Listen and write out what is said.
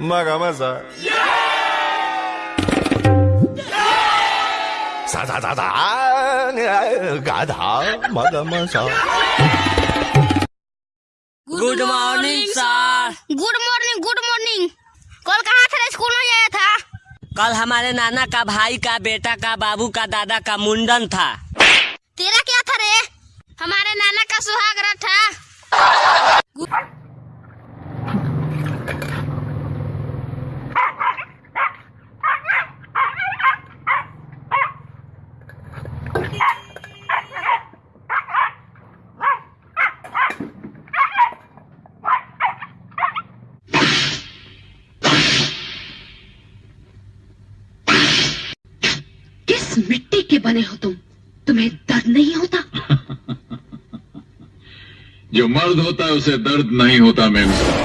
मगा मज़ा सा सा सा सा गाधा मगा मज़ा good morning sir good morning good morning कल कहाँ थे स्कूल में गया था। कल हमारे नाना का भाई का बेटा का बाबू का दादा का मुंडन था। तेरा क्या था रे? हमारे नाना का सुहाग रात था। मिट्टी के बने हो तुम। तुम्हें दर्द नहीं होता? जो मर्द होता है, उसे दर्द नहीं होता, मेम।